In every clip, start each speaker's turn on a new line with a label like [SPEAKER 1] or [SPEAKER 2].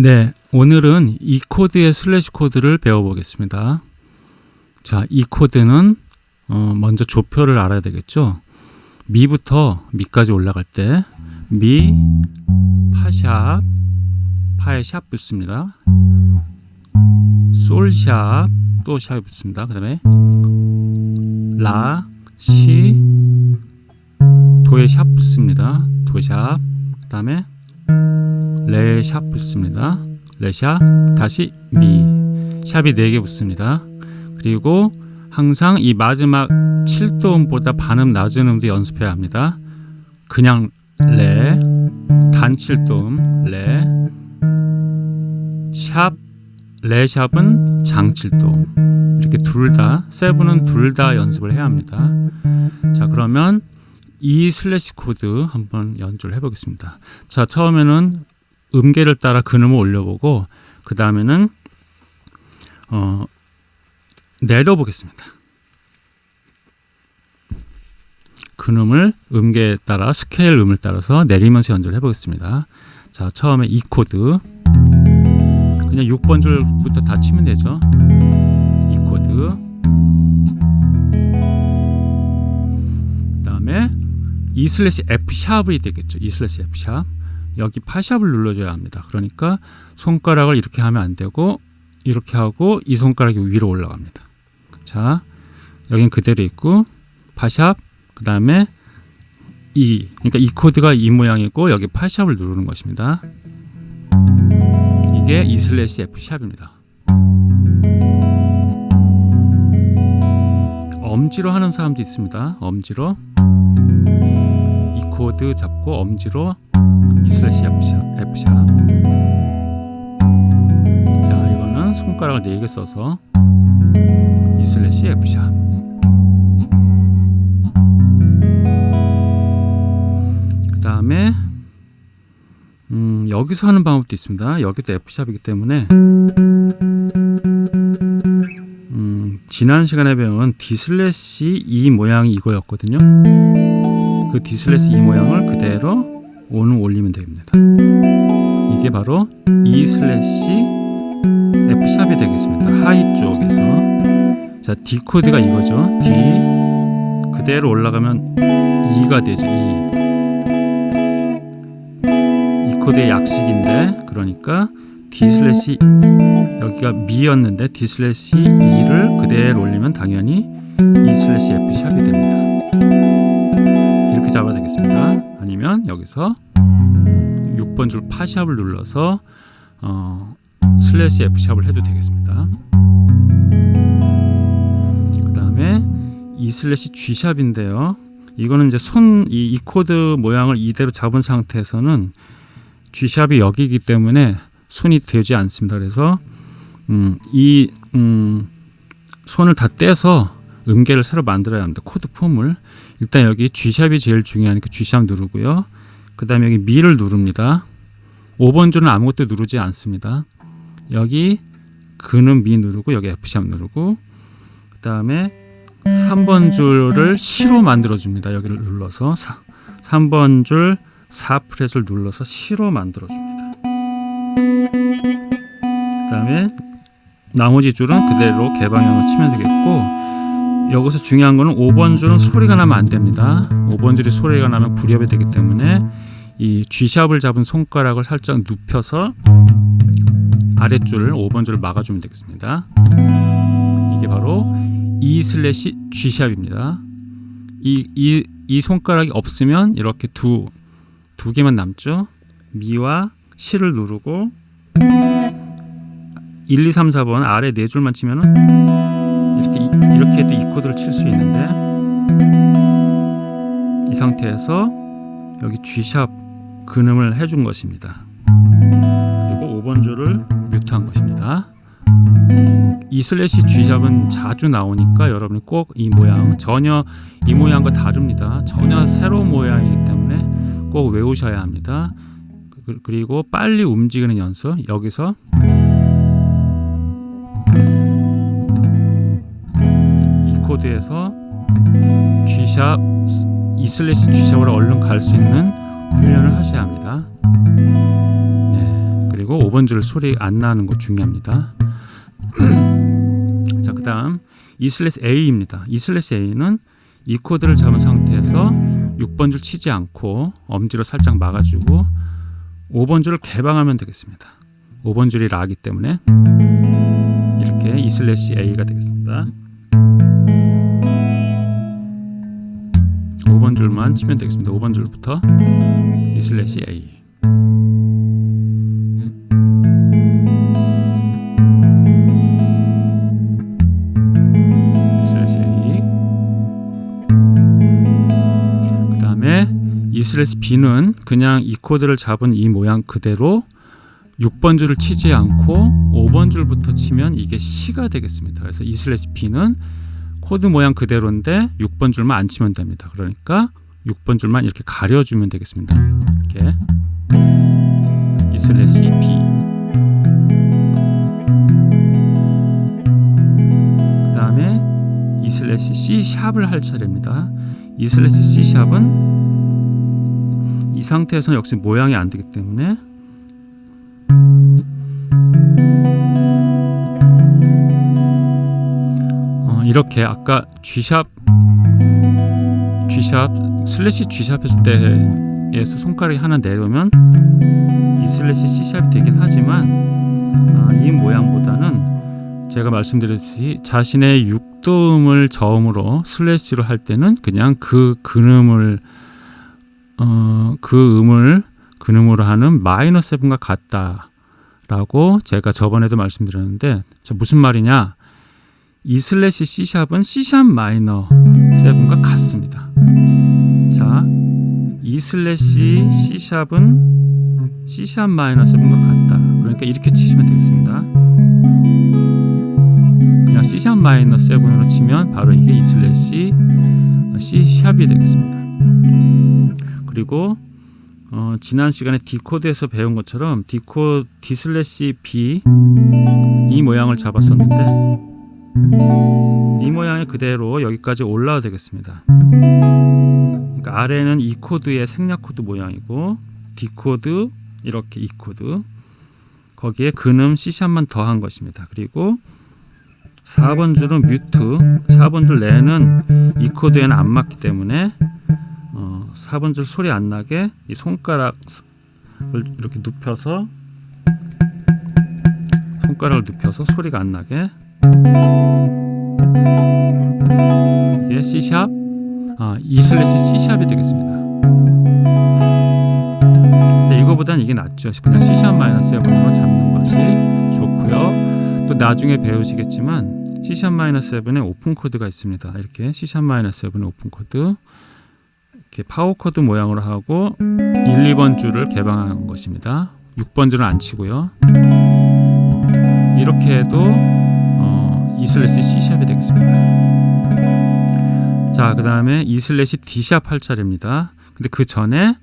[SPEAKER 1] 네, 오늘은 E 코드의 슬래시 코드를 배워보겠습니다. 자, E 코드는 어, 먼저 조표를 알아야 되겠죠. 미부터 미까지 올라갈 때 미, 파샵, 파에 샵 붙습니다. 솔샵, 또 샵이 붙습니다. 그 다음에 라, 시, 도에 샵 붙습니다. 도샵, 그 다음에 레샵 붙습니다. 레샵, 다시 미, 샵이 4개 붙습니다. 그리고 항상 이 마지막 7도음보다 반음 낮은 음도 연습해야 합니다. 그냥 레, 단 7도음, 레, 샵, 레샵은 장 7도음 이렇게 둘 다, 세븐은 둘 다 연습을 해야 합니다. 자 그러면 이 슬래시 코드 한번 연주를 해보겠습니다. 자 처음에는 음계를 따라 근음을 올려보고 그 다음에는 어, 내려보겠습니다. 근음을 음계에 따라 스케일 음을 따라서 내리면서 연주를 해보겠습니다. 자 처음에 E 코드 그냥 6번 줄부터 다 치면 되죠. E 코드 그 다음에 E 슬래시 F 샵이 되겠죠. E 슬래시 F 샵 여기 파샵을 눌러줘야 합니다. 그러니까 손가락을 이렇게 하면 안 되고 이렇게 하고 이 손가락이 위로 올라갑니다. 자, 여긴 그대로 있고 파샵 그 다음에 이 그러니까 E 코드가 이 모양이고 여기 파샵을 누르는 것입니다. 이게 E 슬래시 F 샵입니다. 엄지로 하는 사람도 있습니다. 엄지로 E 코드 잡고 엄지로 E 슬래시 F 샵, F 샵. 자, 이거는 손가락을 4개 써서 E 슬래시 F 샵. 그 다음에 음, 여기서 하는 방법도 있습니다. 여기도 F샵이기 때문에 음, 지난 시간에 배운 D 슬래시 E 모양이 이거였거든요. 그 D 슬래시 E 모양을 그대로 오는 올리면 됩니다. 이게 바로 E 슬래시 F샵이 되겠습니다. 하이 쪽에서 자 D 코드가 이거죠. D 그대로 올라가면 E가 되죠. E 코드의 약식인데 그러니까 D 슬래시 여기가 미였는데 D 슬래시 E를 그대로 올리면 당연히 E 슬래시 F 샵이 됩니다. 이렇게 잡아야 되겠습니다. 아니면 여기서 6번 줄 파샵을 눌러서 어, 슬래시 F 샵을 해도 되겠습니다. 그 다음에 E 슬래시 G 샵인데요. 이거는 이제 손이 코드 모양을 이대로 잡은 상태에서는 G샵이 여기이기 때문에 손이 되지 않습니다. 그래서 음, 이 음, 손을 다 떼서 음계를 새로 만들어야 합니다. 코드 폼을 일단 여기 G샵이 제일 중요하니까 G샵 누르고요. 그 다음에 여기 미를 누릅니다. 5번 줄은 아무것도 누르지 않습니다. 여기 근은 미 누르고 여기 F샵 누르고 그 다음에 3번 줄을 시로 만들어 줍니다. 여기를 눌러서 3번 줄 4프렛을 눌러서 시로 만들어 줍니다. 그 다음에 나머지 줄은 그대로 개방형을 치면 되겠고 여기서 중요한 거는 5번 줄은 소리가 나면 안 됩니다. 5번 줄이 소리가 나면 불협이 되기 때문에 이 G샵을 잡은 손가락을 살짝 눕혀서 아랫줄을 5번 줄을 막아주면 되겠습니다. 이게 바로 E 슬래시 G샵입니다. 이, 이, 이 손가락이 없으면 이렇게 두, 두 개만 남죠. 미와 시를 누르고 1, 2, 3, 4번 아래 네 줄만 치면은 이렇게 이렇게 해도 E 코드를 칠 수 있는데 이 상태에서 여기 G샵 근음을 해준 것입니다. 그리고 5번 줄을 뮤트한 것입니다. 이 슬래시 G샵은 자주 나오니까 여러분이 꼭 이 모양 전혀 이 모양과 다릅니다. 전혀 새로운 모양이기 때문에 꼭 외우셔야 합니다. 그리고 빨리 움직이는 연습 여기서 E 코드에서 G샵 E 슬래시 G샵으로 얼른 갈 수 있는 훈련을 하셔야 합니다. 네, 그리고 그리고 5번 줄 소리 안 나는 거 중요합니다. 자, 그 다음 E 슬래시 A입니다. E 슬래시 A는 E 코드를 잡은 상태에서 6번 줄 치지 않고 엄지로 살짝 막아주고 5번 줄을 개방하면 되겠습니다. 5번 줄이 라기 때문에 이렇게 E 슬래시 A가 되겠습니다. 5번 줄만 치면 되겠습니다. 5번 줄부터 E 슬래시 A 슬래시 B는 그냥 E 코드를 잡은 이 모양 그대로 6번 줄을 치지 않고 5번 줄부터 치면 이게 시가 되겠습니다. 그래서 E 슬래시 B는 코드 모양 그대로인데 6번 줄만 안 치면 됩니다. 그러니까 6번 줄만 이렇게 가려주면 되겠습니다. 이렇게 E 슬래시 B 그 다음에 E 슬래시 C 샵을 할 차례입니다. E 슬래시 C 샵은 이 상태에서는 역시 모양이 안 되기 때문에 이렇게 아까 G sharp G sharp slash G sharp 했을 때에서 손가락이 하나 내려오면 이 슬래시 C샵이 되긴 하지만 아, 이 모양보다는 제가 말씀드렸듯이 자신의 육도음을 저음으로 slash로 할 때는 그냥 그 근음을 어, 그 음을 근음으로 하는 minor seven과 같다라고 제가 저번에도 말씀드렸는데 자, 무슨 말이냐 이 슬래시 C샵은 C샵 마이너 세븐과 같습니다. 자, 이 슬래시 C샵은 C샵 마이너 세븐과 같다. 그러니까 이렇게 치시면 되겠습니다. 그냥 C샵 마이너 세븐으로 치면 바로 이게 E slash C샵이 되겠습니다. 그리고 어, 지난 시간에 D 코드에서 배운 것처럼 D 코 D slash B 이 모양을 잡았었는데 이 모양이 그대로 여기까지 올라와 되겠습니다. 그러니까 아래는 E 코드의 생략 코드 모양이고 D 코드 이렇게 E 코드 거기에 근음 C샵만 더한 것입니다. 그리고 4번 줄은 mute 4번 줄 레는 E 코드에는 안 맞기 때문에 어, 4번 줄 소리 안 나게 이 손가락을 이렇게 눕혀서 손가락을 눕혀서 소리가 안 나게 이게 C sharp 아, E 슬래시 C샵이 되겠습니다. 근데 이거보단 이게 낫죠. 그냥 C sharp minor 7으로 잡는 것이 좋고요. 또 나중에 배우시겠지만 C sharp minor 7에 오픈 코드가 있습니다. 이렇게 C sharp minor 7의 오픈 코드 이렇게 파워 코드 모양으로 하고 1, 2번 줄을 개방한 것입니다. 6번 줄은 안 치고요. 이렇게 해도 어, E 슬래시 C 샵이 되겠습니다. 자, 그 다음에 E slash D sharp 할 차례입니다. 근데 그 전에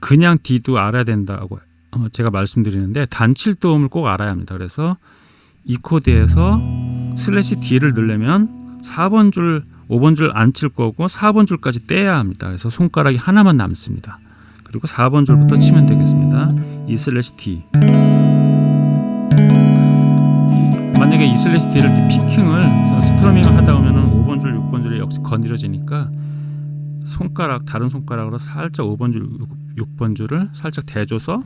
[SPEAKER 1] 그냥 D도 알아야 된다고 어, 제가 말씀드리는데 단칠도음을 꼭 알아야 합니다. 그래서 E 코드에서 slash D를 넣으려면 4번 줄, 5번 줄 안 칠 거고 4번 줄까지 떼야 합니다. 그래서 손가락이 하나만 남습니다. 그리고 4번 줄부터 치면 되겠습니다. E slash D 만약에 E slash D를 이렇게 picking을 strumming을 하다 보면은 5번 줄, 6번 줄이 역시 건드려지니까 손가락 다른 손가락으로 살짝 5번 줄, 6, 번 줄을 살짝 대줘서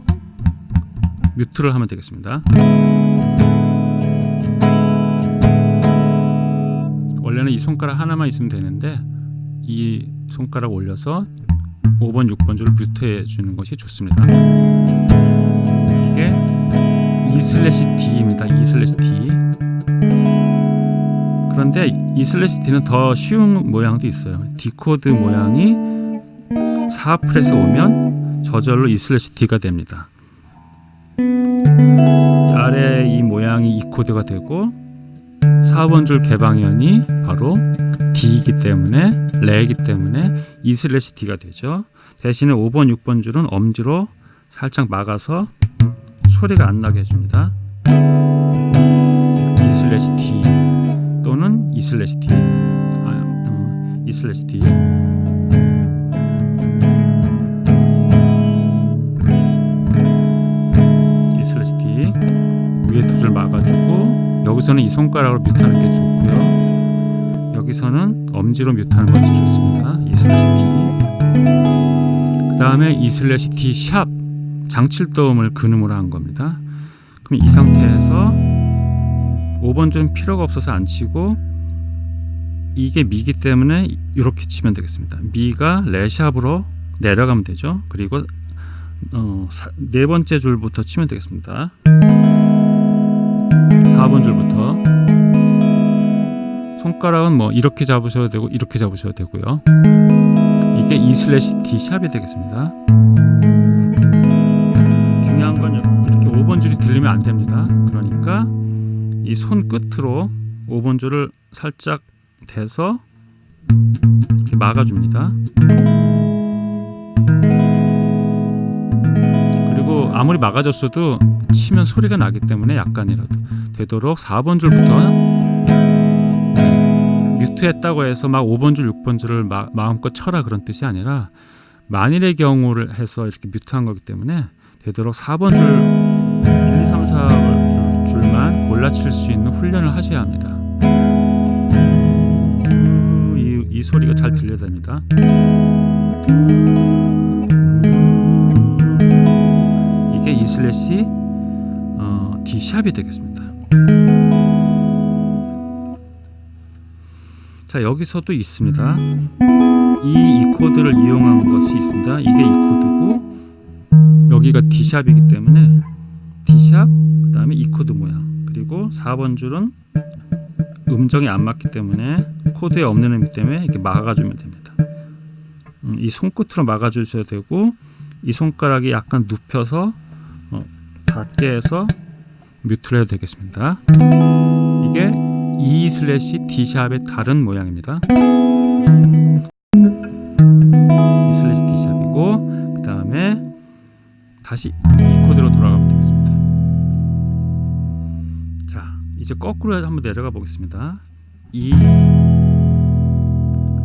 [SPEAKER 1] mute를 하면 되겠습니다. 원래는 이 손가락 하나만 있으면 되는데 이 손가락 올려서 5번, 6번 줄을 mute해 주는 것이 좋습니다. 이게 E slash D입니다. E slash D. 그런데 E slash D는 더 쉬운 모양도 있어요. D 코드 모양이 4fret에 오면 저절로 E slash D가 됩니다. 아래 이 모양이 E 코드가 되고 4번 줄 개방현이 바로 D이기 때문에 레이기 때문에 E slash D가 되죠. 대신에 5번, 6번 줄은 엄지로 살짝 막아서 소리가 안 나게 해줍니다. slash D 또는 E slash D 아, 음, E slash D E slash D 위에 두 줄 막아주고 여기서는 이 손가락으로 mute하는 게 좋고요. 여기서는 엄지로 mute하는 것이 좋습니다. E slash D. 그 다음에 E slash D sharp 장칠도음을 근음으로 한 겁니다. 그럼 이 상태에서 5번 줄은 필요가 없어서 안 치고 이게 미기 때문에 이렇게 치면 되겠습니다. 미가 레sharp으로 내려가면 되죠. 그리고 어, 사, 네 번째 줄부터 치면 되겠습니다. 4번 줄부터 손가락은 뭐 이렇게 잡으셔도 되고 이렇게 잡으셔도 되고요. 이게 E 슬래시 D 샵이 되겠습니다. 중요한 건 이렇게 5번 줄이 들리면 안 됩니다. 그러니까 이 손 끝으로 5번 줄을 살짝 대서 이렇게 막아줍니다. 그리고 아무리 막아줬어도 치면 소리가 나기 때문에 약간이라도 되도록 4번 줄부터 뮤트했다고 해서 막 5번 줄, 6번 줄을 마, 마음껏 쳐라 그런 뜻이 아니라 만일의 경우를 해서 이렇게 뮤트한 거기 때문에 되도록 4번 줄 1, 2, 3, 4 줄만 골라 칠 수 있는 훈련을 하셔야 합니다. 이, 이 소리가 잘 들려야 됩니다. 이게 E 슬래시 어, D 샵이 되겠습니다. 자 여기서도 있습니다. 이 E 코드를 이용한 것이 있습니다. 이게 E 코드고 여기가 D 샵이기 때문에 D 샵 그 다음에 E 코드 모양 그리고 4번 줄은 음정이 안 맞기 때문에 코드에 없는 음이기 때문에 이렇게 막아주면 됩니다. 음, 이 손끝으로 막아주셔야 되고 이 손가락이 약간 눕혀서 어, 닿게 해서 mute를 해도 되겠습니다. 이게 E 슬래시 D 샵의 다른 모양입니다. E 슬래시 D 샵이고 그 다음에 다시 이제 거꾸로 한번 내려가 보겠습니다. E 그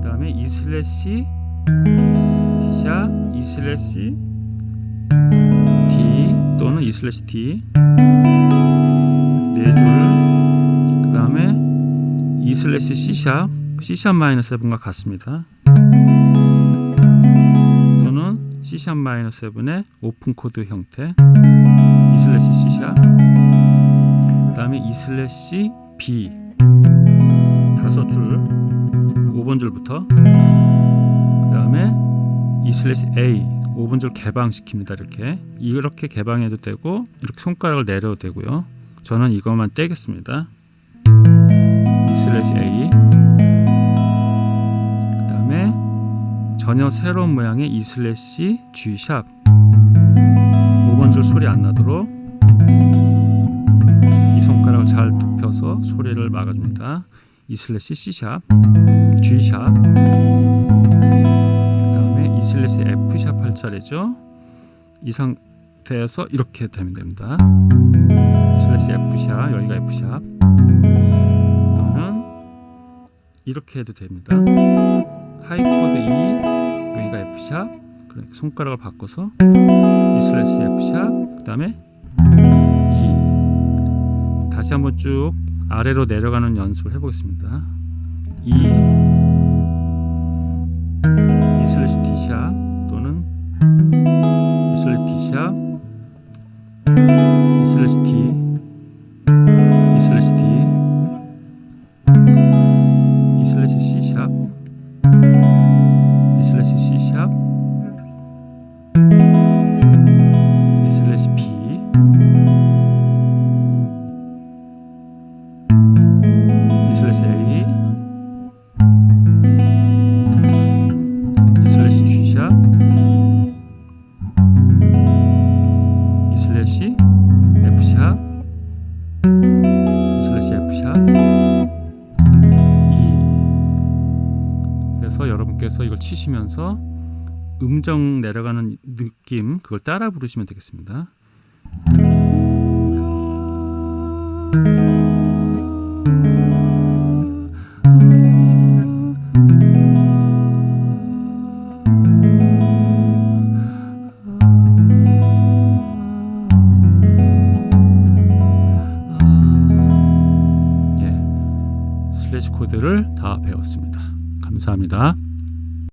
[SPEAKER 1] 다음에 E slash D sharp E slash D 또는 E slash D 네줄 그 다음에 E slash C sharp C sharp 마이너스 7과 같습니다. 또는 C sharp 마이너스 7의 오픈 코드 형태 E slash C sharp 그 다음에 E slash B. 다섯 줄 5번 줄부터. 그 다음에 E slash A 5번 줄 개방시킵니다 이렇게. 이렇게 개방해도 되고 이렇게 손가락을 내려도 되고요. 저는 이것만 떼겠습니다. slash A. 그 다음에 전혀 새로운 모양의 E slash G sharp 5번 줄 소리 안 나도록 잘 눕혀서 소리를 막아줍니다 E slash C sharp G sharp E slash F sharp 할 차례죠. 이 상태에서 이렇게 되면 됩니다. E slash F sharp 여기가 F sharp 또는 이렇게 해도 됩니다. high 코드 E 여기가 F sharp 손가락을 바꿔서 E slash F sharp 그 다음에 E 다시 한번 쭉 아래로 내려가는 연습을 해보겠습니다. 2 치시면서 음정 내려가는 느낌 그걸 따라 부르시면 되겠습니다.